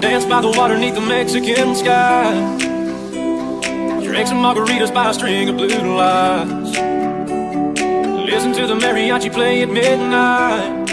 dance by the water neath the Mexican sky. Drink some margaritas by a string of blue lights. Listen to the mariachi play at midnight.